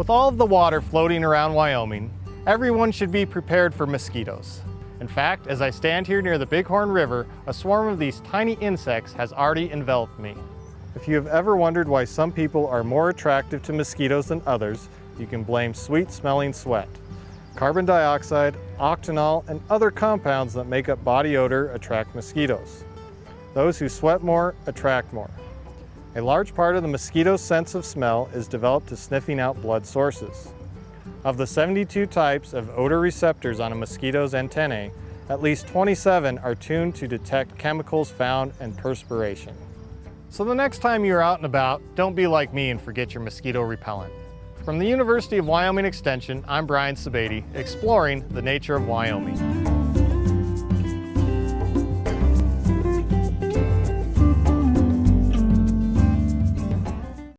With all of the water floating around Wyoming, everyone should be prepared for mosquitoes. In fact, as I stand here near the Bighorn River, a swarm of these tiny insects has already enveloped me. If you have ever wondered why some people are more attractive to mosquitoes than others, you can blame sweet smelling sweat. Carbon dioxide, octanol, and other compounds that make up body odor attract mosquitoes. Those who sweat more attract more. A large part of the mosquito's sense of smell is developed to sniffing out blood sources. Of the 72 types of odor receptors on a mosquito's antennae, at least 27 are tuned to detect chemicals found in perspiration. So the next time you're out and about, don't be like me and forget your mosquito repellent. From the University of Wyoming Extension, I'm Brian Sebade, exploring the nature of Wyoming.